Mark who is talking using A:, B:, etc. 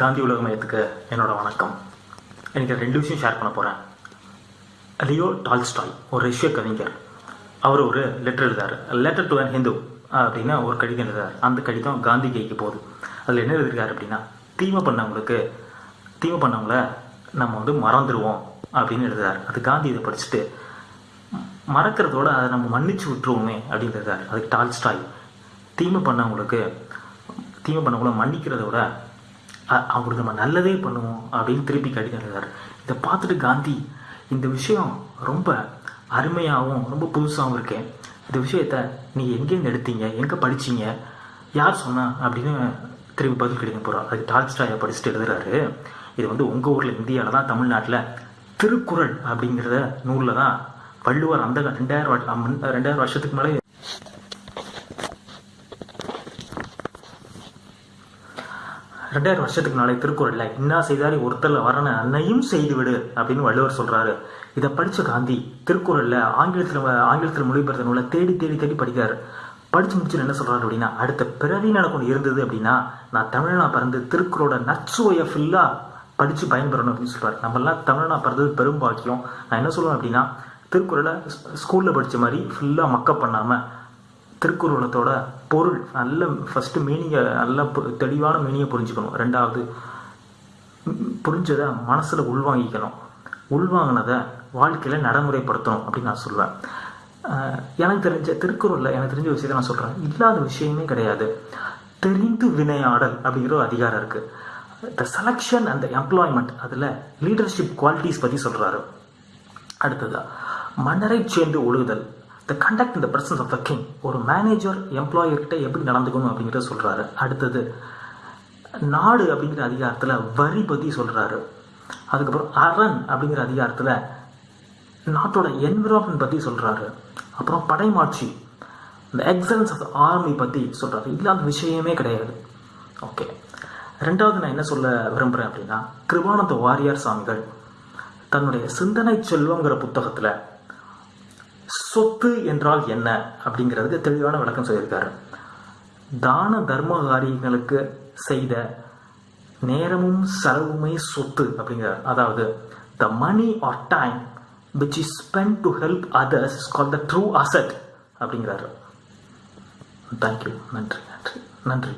A: காந்தி உலக மையத்துக்கு என்னோட வணக்கம். எனக்கு ரெண்டு விஷயம் ஷேர் பண்ண போகிறேன் லியோ டால்ஸ்டாய் ஒரு ரஷ்ய கவிஞர். அவர் ஒரு லெட்டர் எழுதார் லெட்டர் டு அன் ஹிந்து அப்படின்னு ஒரு கடிதம் எழுதார் அந்த கடிதம் காந்தி கைக்கு போகுது. அதில் என்ன எழுதிருக்காரு அப்படின்னா தீமை பண்ணவங்களுக்கு தீமை பண்ணவங்கள நம்ம வந்து மறந்துடுவோம் அப்படின்னு எழுதுறாரு. அது காந்தி இதை படிச்சுட்டு மறக்கிறதோட அதை நம்ம மன்னிச்சு விட்டுருவோமே அப்படின்னு எழுதுறாரு. அதுக்கு டால்ஸ்டாய் தீமை பண்ணவங்களுக்கு தீமை பண்ணவங்கள மன்னிக்கிறத விட அவருக்கு நம்ம நல்லதே பண்ணுவோம் அப்படின்னு திருப்பி கடிதம் இதை பார்த்துட்டு காந்தி இந்த விஷயம் ரொம்ப அருமையாகவும் ரொம்ப புதுசாகவும் இருக்கேன் இந்த விஷயத்த நீங்கள் எங்கேருந்து எடுத்தீங்க? எங்கே படிச்சீங்க? யார் சொன்னா? அப்படின்னு திரும்பி பதில் கிடைக்க போகிறார் அதுக்கு டால்ஸ்டாயை படிச்சுட்டு எழுதுறாரு. இது வந்து உங்கள் ஊரில் இந்தியாவில் தான் தமிழ்நாட்டில் திருக்குறள் அப்படிங்கிறத நூலில் தான் வள்ளுவர் அந்த ரெண்டாயிரம் ரெண்டாயிரம் வருஷத்துக்கு மேலே ரெண்டாயிரம் வருஷத்துக்கு நாளை திருக்குறளில் இன்னா செய்தாரி ஒருத்தரில் வரன அன்னையும் செய்து விடு அப்படின்னு வள்ளுவர் சொல்கிறாரு இதை படித்த காந்தி திருக்குறளில் ஆங்கிலத்தில் ஆங்கிலத்தில் மொழிபெயர்த்த நூலை தேடி தேடி தேடி படிக்கிறார். படிச்சு முடிச்சுட்டு என்ன சொல்கிறாரு அப்படின்னா அடுத்த பிறவி எனக்கு ஒன்று இருந்தது அப்படின்னா நான் தமிழனா பிறந்து திருக்குறளோட நச்சுவையை ஃபுல்லாக படித்து பயன்பெறணும் அப்படின்னு சொல்கிறார் நம்மளாம் தமிழனா பிறந்தது பெரும் பாக்கியம். நான் என்ன சொல்லுவேன் அப்படின்னா திருக்குறளை ஸ்கூலில் படித்த மாதிரி ஃபுல்லாக மக்கப் பண்ணாமல் திருக்குறளத்தோட பொருள் நல்ல ஃபஸ்ட்டு மீனிங்கை நல்ல தெளிவான மீனிங்கை புரிஞ்சுக்கணும். ரெண்டாவது புரிஞ்சதை மனசில் உள்வாங்கிக்கணும். உள்வாங்கினதை வாழ்க்கையில் நடைமுறைப்படுத்தணும் அப்படின்னு நான் சொல்லுவேன் எனக்கு தெரிஞ்ச திருக்குறளில் எனக்கு தெரிஞ்ச விஷயத்தை நான் சொல்கிறேன் இல்லாத விஷயமே கிடையாது. தெரிந்து வினையாடல் அப்படிங்கிற ஒரு அதிகாரம் இருக்குது த செலெக்ஷன் அண்ட் எம்ப்ளாய்மெண்ட் அதில் லீடர்ஷிப் குவாலிட்டிஸ் பற்றி சொல்கிறாரு அடுத்ததாக மன்னரை சேர்ந்து ஒழுகுதல். த கண்டக்ட் இந்த பிரசன்ஸ் ஆஃப் த கிங் ஒரு மேனேஜர் எம்ப்ளாயர்கிட்ட எப்படி நடந்துக்கணும் அப்படிங்கிறத சொல்கிறாரு அடுத்தது நாடு அப்படிங்கிற அதிகாரத்தில் வரி பற்றி சொல்கிறாரு அதுக்கப்புறம் அரண் அப்படிங்கிற அதிகாரத்தில் நாட்டோட என்விரான்மெண்ட் பற்றி சொல்கிறாரு அப்புறம் படைமாட்சி இந்த எக்ஸலன்ஸ் ஆஃப் த ஆர்மி பற்றி சொல்கிறாரு இல்லாத விஷயமே கிடையாது. ஓகே ரெண்டாவது நான் என்ன சொல்ல விரும்புகிறேன் அப்படின்னா கிருபானந்த வாரியார் சாமிகள் தன்னுடைய சிந்தனை செல்வங்கிற புத்தகத்தில் சொத்து என்றால் என்ன அப்படிங்கிறதுக்கு தெளிவான விளக்கம் சொல்லியிருக்காரு. தான தர்ம காரியங்களுக்கு செய்த நேரமும் செலவுமே சொத்து அப்படிங்கிறார். அதாவது the money or time which is spend to help others is call the true asset அப்படிங்கிறாரு. தேங்க்யூ நன்றி நன்றி நன்றி.